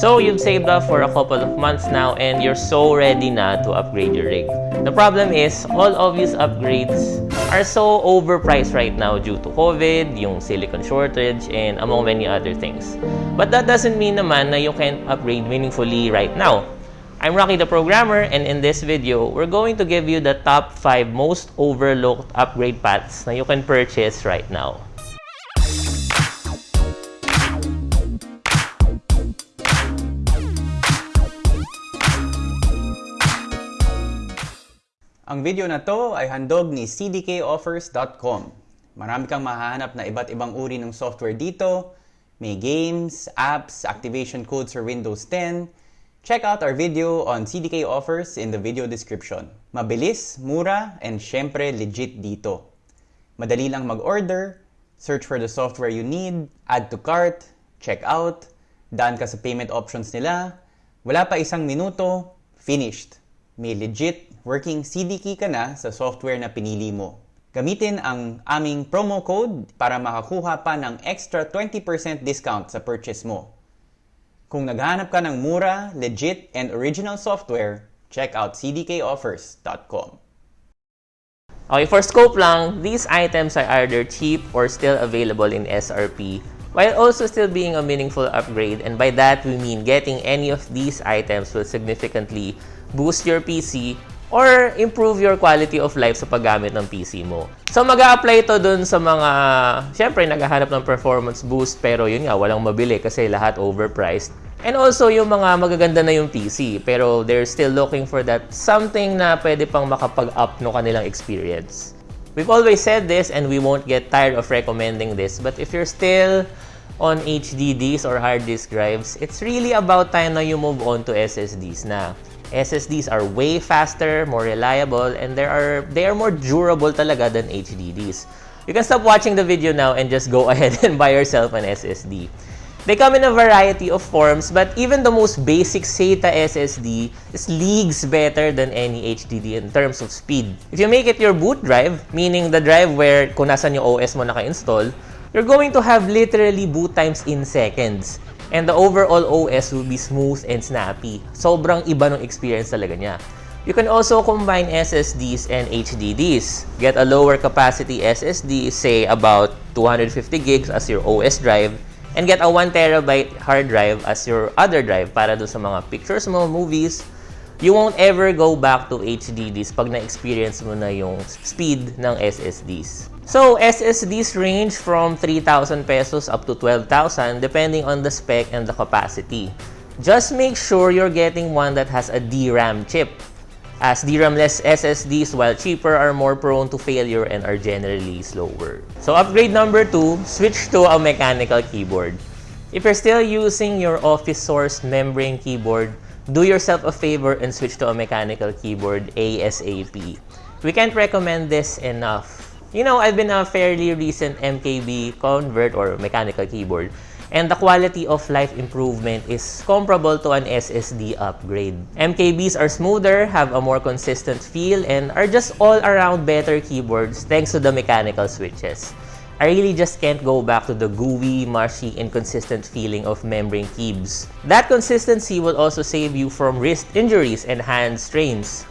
So you've saved up for a couple of months now and you're so ready na to upgrade your rig. The problem is, all obvious upgrades are so overpriced right now due to COVID, yung silicon shortage, and among many other things. But that doesn't mean naman na you can't upgrade meaningfully right now. I'm Rocky the Programmer and in this video, we're going to give you the top 5 most overlooked upgrade paths na you can purchase right now. Ang video na to ay handog ni cdkoffers.com. Marami kang mahahanap na iba't ibang uri ng software dito. May games, apps, activation codes for Windows 10. Check out our video on CDK offers in the video description. Mabilis, mura, and syempre legit dito. Madali lang mag-order, search for the software you need, add to cart, check out, daan ka sa payment options nila, wala pa isang minuto, finished. May legit working CD key ka na sa software na pinili mo. Gamitin ang aming promo code para makakuha pa ng extra 20% discount sa purchase mo. Kung naghahanap ka ng mura, legit, and original software, check out cdkoffers.com. Okay, for scope lang, these items are either cheap or still available in SRP, while also still being a meaningful upgrade. And by that, we mean getting any of these items will significantly boost your PC or improve your quality of life sa paggamit ng PC mo. So, mag apply ito dun sa mga, syempre, naghahanap ng performance boost, pero yun nga, walang mabili kasi lahat overpriced. And also, yung mga magaganda na yung PC, pero they're still looking for that something na pwede pang makapag-up no kanilang experience. We've always said this and we won't get tired of recommending this, but if you're still on HDDs or hard disk drives, it's really about time na you move on to SSDs na. SSDs are way faster, more reliable, and they are they are more durable talaga than HDDs. You can stop watching the video now and just go ahead and buy yourself an SSD. They come in a variety of forms, but even the most basic SATA SSD is leagues better than any HDD in terms of speed. If you make it your boot drive, meaning the drive where kung nasan yung OS mo naka-install, you're going to have literally boot times in seconds. And the overall OS will be smooth and snappy. Sobrang iba ng experience talaga niya. You can also combine SSDs and HDDs. Get a lower capacity SSD, say about 250 gigs as your OS drive, and get a 1 terabyte hard drive as your other drive para dun sa mga pictures mo, movies. You won't ever go back to HDDs pag na-experience mo na yung speed ng SSDs. So, SSDs range from 3,000 pesos up to 12,000 depending on the spec and the capacity. Just make sure you're getting one that has a DRAM chip as DRAM-less SSDs, while cheaper, are more prone to failure and are generally slower. So upgrade number two, switch to a mechanical keyboard. If you're still using your office source membrane keyboard, do yourself a favor and switch to a mechanical keyboard ASAP. We can't recommend this enough. You know, I've been a fairly recent MKB convert or mechanical keyboard and the quality of life improvement is comparable to an SSD upgrade. MKBs are smoother, have a more consistent feel, and are just all around better keyboards thanks to the mechanical switches. I really just can't go back to the gooey, mushy, inconsistent feeling of membrane keys. That consistency will also save you from wrist injuries and hand strains.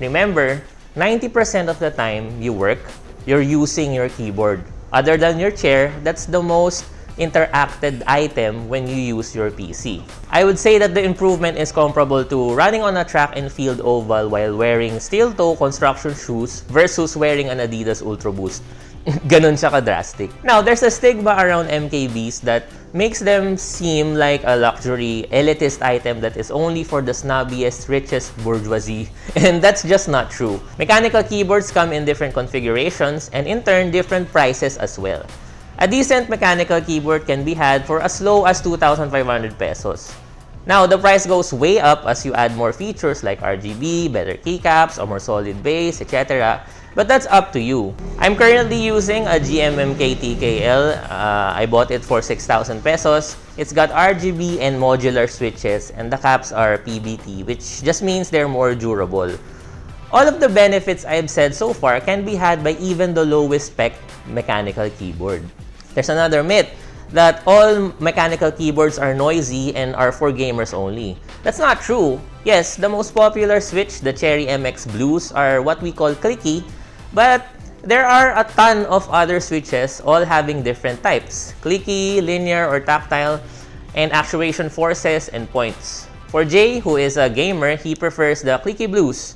Remember, 90% of the time you work, you're using your keyboard. Other than your chair, that's the most interacted item when you use your PC. I would say that the improvement is comparable to running on a track and field oval while wearing steel-toe construction shoes versus wearing an Adidas Ultra Boost. Ganon siya ka-drastic. Now, there's a stigma around MKBs that makes them seem like a luxury, elitist item that is only for the snobbiest, richest bourgeoisie. And that's just not true. Mechanical keyboards come in different configurations and in turn, different prices as well. A decent mechanical keyboard can be had for as low as 2,500 pesos. Now, the price goes way up as you add more features like RGB, better keycaps, a more solid base, etc. But that's up to you. I'm currently using a GMMK TKL. Uh, I bought it for 6,000 pesos. It's got RGB and modular switches and the caps are PBT, which just means they're more durable. All of the benefits I've said so far can be had by even the lowest spec mechanical keyboard. There's another myth that all mechanical keyboards are noisy and are for gamers only. That's not true. Yes, the most popular Switch, the Cherry MX Blues, are what we call clicky, but there are a ton of other switches all having different types. Clicky, linear, or tactile, and actuation forces and points. For Jay, who is a gamer, he prefers the clicky blues.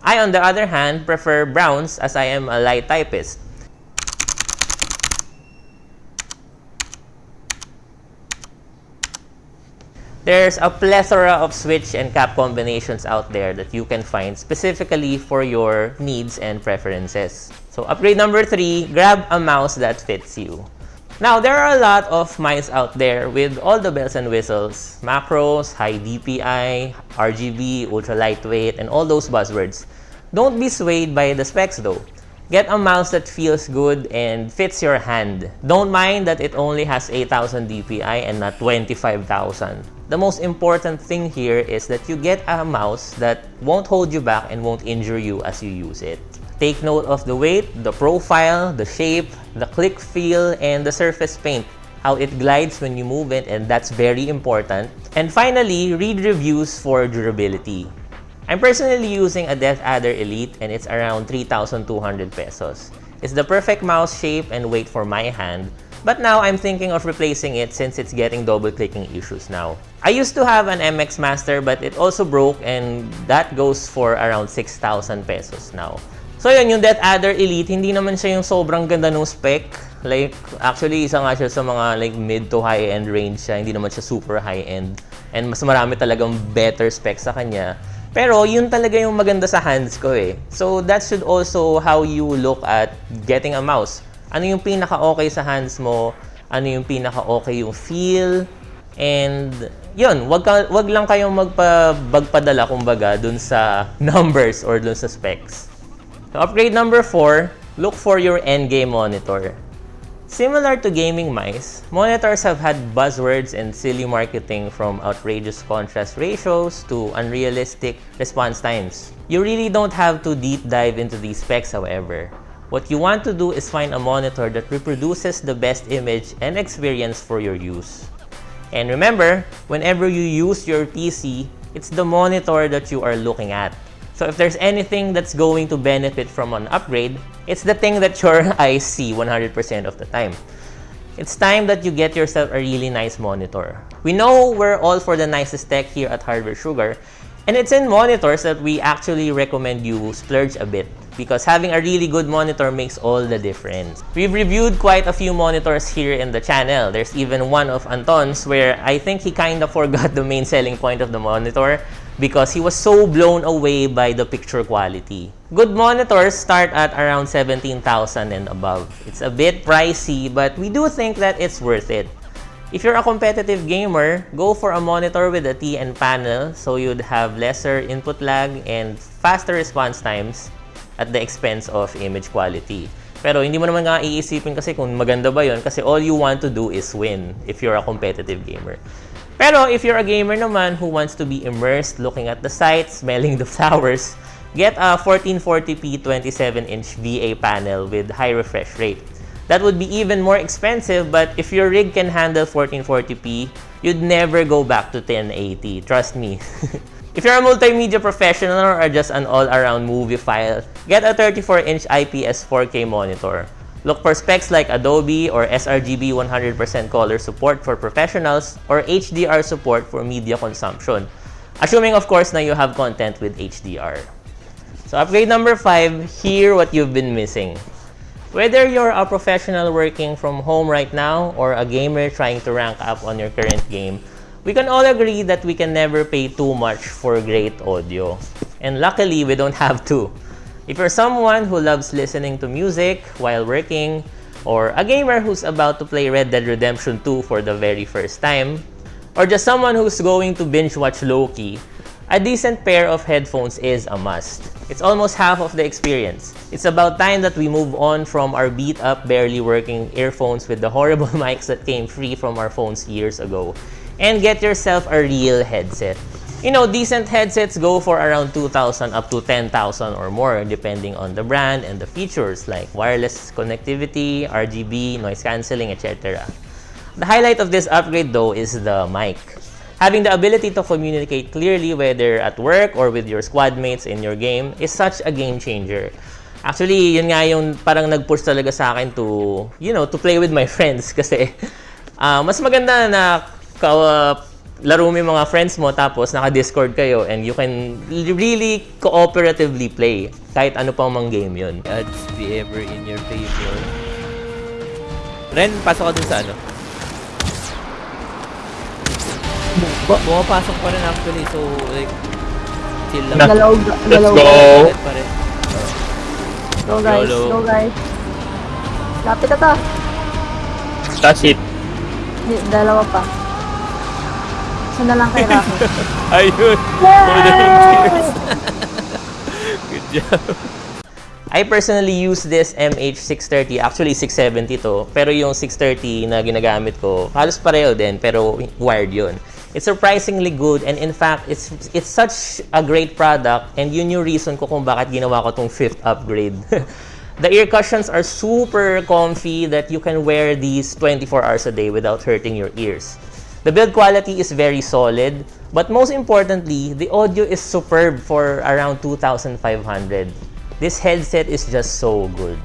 I, on the other hand, prefer browns as I am a light typist. There's a plethora of switch and cap combinations out there that you can find specifically for your needs and preferences. So upgrade number three, grab a mouse that fits you. Now, there are a lot of mice out there with all the bells and whistles, macros, high DPI, RGB, ultra lightweight, and all those buzzwords. Don't be swayed by the specs though. Get a mouse that feels good and fits your hand. Don't mind that it only has 8,000 DPI and not 25,000. The most important thing here is that you get a mouse that won't hold you back and won't injure you as you use it. Take note of the weight, the profile, the shape, the click feel, and the surface paint. How it glides when you move it, and that's very important. And finally, read reviews for durability. I'm personally using a Death Adder Elite and it's around 3,200 pesos. It's the perfect mouse shape and weight for my hand, but now I'm thinking of replacing it since it's getting double clicking issues now. I used to have an MX Master but it also broke and that goes for around 6,000 pesos now. So yun, yung Death Adder Elite, hindi naman siya yung sobrang ganda ng spec. Like, actually, isa nga siya sa mga like mid to high-end range siya. Hindi naman siya super high-end. And mas marami talagang better specs sa kanya. Pero yun talaga yung maganda sa hands ko eh. So that should also how you look at getting a mouse. Ano yung pinaka-okay sa hands mo? Ano yung pinaka-okay yung feel? And yun, wag, ka, wag lang kayong magpabagpadala kumbaga dun sa numbers or dun sa specs. So upgrade number 4, look for your endgame monitor. Similar to gaming mice, monitors have had buzzwords and silly marketing from outrageous contrast ratios to unrealistic response times. You really don't have to deep dive into these specs however. What you want to do is find a monitor that reproduces the best image and experience for your use. And remember, whenever you use your PC, it's the monitor that you are looking at. So if there's anything that's going to benefit from an upgrade, it's the thing that your eyes see 100% of the time. It's time that you get yourself a really nice monitor. We know we're all for the nicest tech here at Hardware Sugar, and it's in monitors that we actually recommend you splurge a bit because having a really good monitor makes all the difference. We've reviewed quite a few monitors here in the channel. There's even one of Anton's where I think he kind of forgot the main selling point of the monitor because he was so blown away by the picture quality. Good monitors start at around 17,000 and above. It's a bit pricey, but we do think that it's worth it. If you're a competitive gamer, go for a monitor with a TN panel so you'd have lesser input lag and faster response times at the expense of image quality. Pero hindi mo naman nga iisipin kasi kung maganda ba yon kasi all you want to do is win if you're a competitive gamer. Pero if you're a gamer naman who wants to be immersed looking at the sights, smelling the flowers, get a 1440p 27-inch VA panel with high refresh rate. That would be even more expensive, but if your rig can handle 1440p, you'd never go back to 1080. Trust me. if you're a multimedia professional or just an all-around movie file, get a 34-inch IPS 4K monitor. Look for specs like Adobe or sRGB 100% color support for professionals or HDR support for media consumption. Assuming, of course, na you have content with HDR. So upgrade number 5, hear what you've been missing. Whether you're a professional working from home right now or a gamer trying to rank up on your current game, we can all agree that we can never pay too much for great audio. And luckily, we don't have to. If you're someone who loves listening to music while working, or a gamer who's about to play Red Dead Redemption 2 for the very first time, or just someone who's going to binge watch Loki, a decent pair of headphones is a must. It's almost half of the experience. It's about time that we move on from our beat up, barely working earphones with the horrible mics that came free from our phones years ago and get yourself a real headset. You know, decent headsets go for around 2,000 up to 10,000 or more depending on the brand and the features like wireless connectivity, RGB, noise cancelling, etc. The highlight of this upgrade though is the mic. Having the ability to communicate clearly whether at work or with your squad mates in your game is such a game changer. Actually, yun nga yung parang nag-push talaga sa akin to, you know, to play with my friends kasi ah, mas maganda na ka, laro mo yung mga friends mo tapos naka-discord kayo and you can really cooperatively play kahit ano pang mang game yun. Odds be ever in your favor. Ren, pasok ka dun sa ano? Pumapasok pa rin actually, so like, chill lang. Dalaw. Let's rin. Go guys, go guys. Lapit na to. That's it. Dalawa pa. Isa na lang kay Rocky. Ayun! Yay! Good job. I personally use this MH630, actually 670 to, pero yung 630 na ginagamit ko, halos pareho din, pero wired yun. It's surprisingly good and in fact, it's it's such a great product and yun yung reason ko kung bakit ginawa ko tong fifth upgrade. the ear cushions are super comfy that you can wear these 24 hours a day without hurting your ears. The build quality is very solid, but most importantly, the audio is superb for around 2,500. This headset is just so good.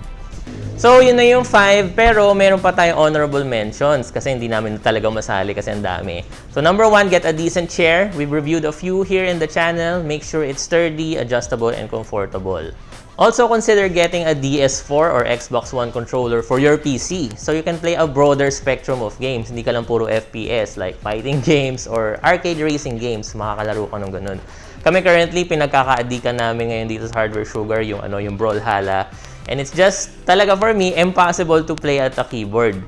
So, yun na yung 5, pero meron pa tayong honorable mentions kasi hindi namin talaga masali kasi ang dami. So, number 1, get a decent chair. We've reviewed a few here in the channel. Make sure it's sturdy, adjustable, and comfortable. Also, consider getting a DS4 or Xbox One controller for your PC so you can play a broader spectrum of games. Hindi ka lang puro FPS like fighting games or arcade racing games. Makakalaro ka ng ganun. Kami currently, pinagkakaadikan namin ngayon dito sa Hardware Sugar, yung, ano, yung Brawlhalla. And it's just, talaga for me, impossible to play at a keyboard.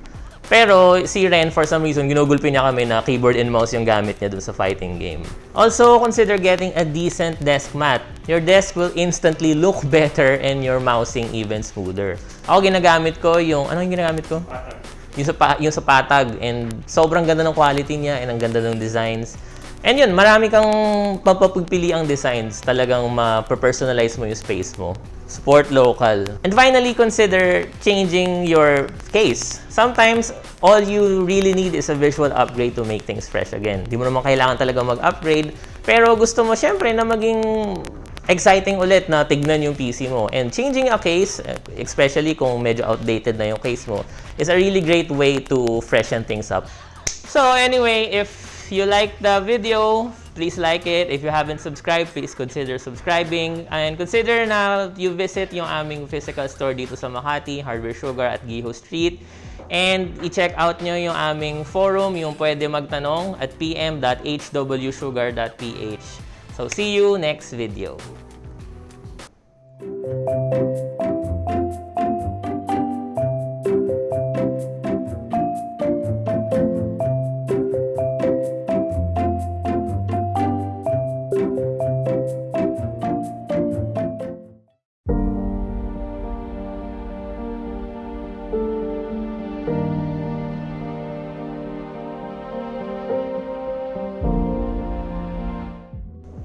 Pero si Ren, for some reason, ginugulpi niya kami na keyboard and mouse yung gamit niya dun sa fighting game. Also, consider getting a decent desk mat. Your desk will instantly look better and your mousing even smoother. Ako ginagamit ko yung, ano yung ginagamit ko? Yung sa, pa- yung sa patag. And sobrang ganda ng quality niya and ang ganda ng designs. And yun, marami kang mapapagpili ang designs. Talagang ma-personalize mo yung space mo. Support local. And finally, consider changing your case. Sometimes, all you really need is a visual upgrade to make things fresh again. Di mo naman kailangan talaga mag-upgrade. Pero gusto mo syempre na maging exciting ulit na tignan yung PC mo. And changing a case, especially kung medyo outdated na yung case mo, is a really great way to freshen things up. So anyway, if you like the video, please like it. If you haven't subscribed, please consider subscribing. And consider na you visit yung aming physical store dito sa Makati, Hardware Sugar at Giho Street. And i-check out nyo yung aming forum, yung pwede magtanong at pm.hwsugar.ph. So see you next video.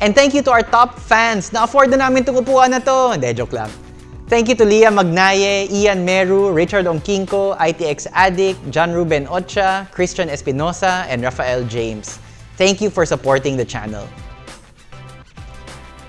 And thank you to our top fans. Na-afford na namin itong upuan na to. Hindi, joke lang. Thank you to Leah Magnaye, Ian Meru, Richard Ongkinko, ITX Addict, John Ruben Ocha, Christian Espinosa, and Rafael James. Thank you for supporting the channel.